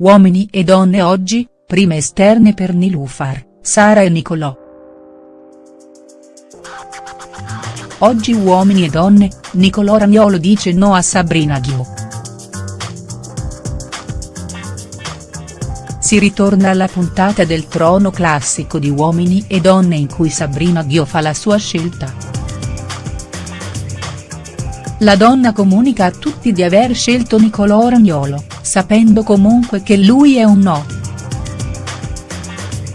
Uomini e donne oggi, prime esterne per Nilufar, Sara e Nicolò. Oggi Uomini e donne, Nicolò Ragnolo dice no a Sabrina Ghio. Si ritorna alla puntata del trono classico di Uomini e donne in cui Sabrina Ghio fa la sua scelta. La donna comunica a tutti di aver scelto Nicolò Ragnolo sapendo comunque che lui è un no.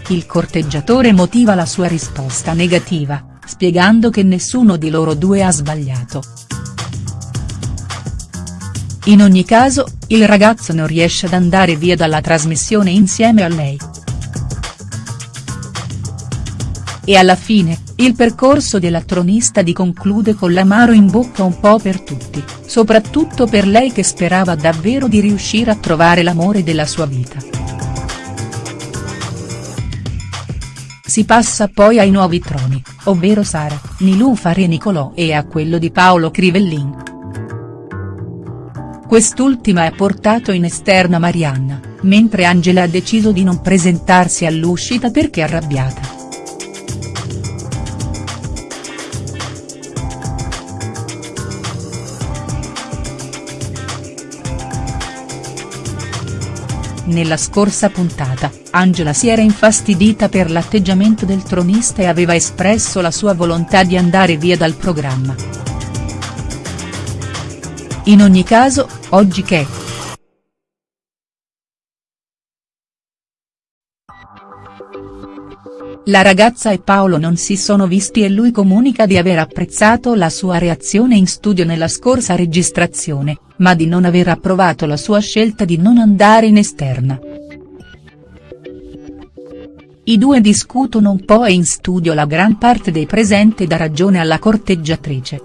Il corteggiatore motiva la sua risposta negativa, spiegando che nessuno di loro due ha sbagliato. In ogni caso, il ragazzo non riesce ad andare via dalla trasmissione insieme a lei. E alla fine, il percorso della tronista di conclude con l'amaro in bocca un po' per tutti, soprattutto per lei che sperava davvero di riuscire a trovare l'amore della sua vita. Si passa poi ai nuovi troni, ovvero Sara, Nilufar e Nicolò e a quello di Paolo Crivellin. Quest'ultima ha portato in esterna Marianna, mentre Angela ha deciso di non presentarsi all'uscita perché arrabbiata. Nella scorsa puntata, Angela si era infastidita per l'atteggiamento del tronista e aveva espresso la sua volontà di andare via dal programma. In ogni caso, oggi che. La ragazza e Paolo non si sono visti e lui comunica di aver apprezzato la sua reazione in studio nella scorsa registrazione, ma di non aver approvato la sua scelta di non andare in esterna. I due discutono un po' e in studio la gran parte dei presenti dà ragione alla corteggiatrice.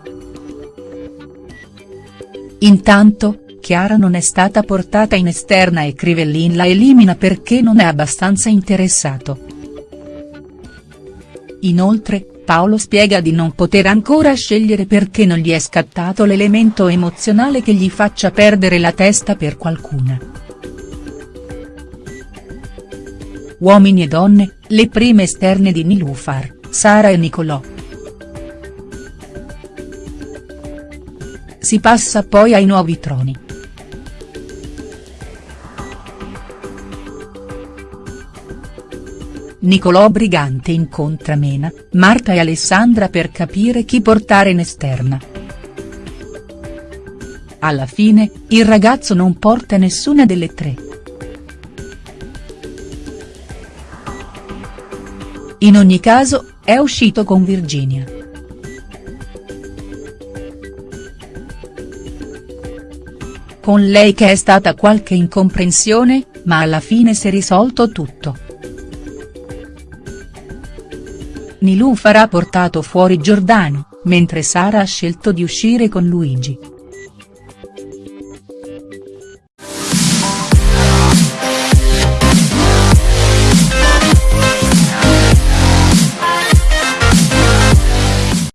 Intanto, Chiara non è stata portata in esterna e Crivellin la elimina perché non è abbastanza interessato. Inoltre, Paolo spiega di non poter ancora scegliere perché non gli è scattato l'elemento emozionale che gli faccia perdere la testa per qualcuna. Uomini e donne, le prime esterne di Nilufar, Sara e Nicolò. Si passa poi ai nuovi troni. Nicolò Brigante incontra Mena, Marta e Alessandra per capire chi portare in esterna. Alla fine, il ragazzo non porta nessuna delle tre. In ogni caso, è uscito con Virginia. Con lei che è stata qualche incomprensione, ma alla fine si è risolto tutto. Nilufar ha portato fuori Giordano, mentre Sara ha scelto di uscire con Luigi.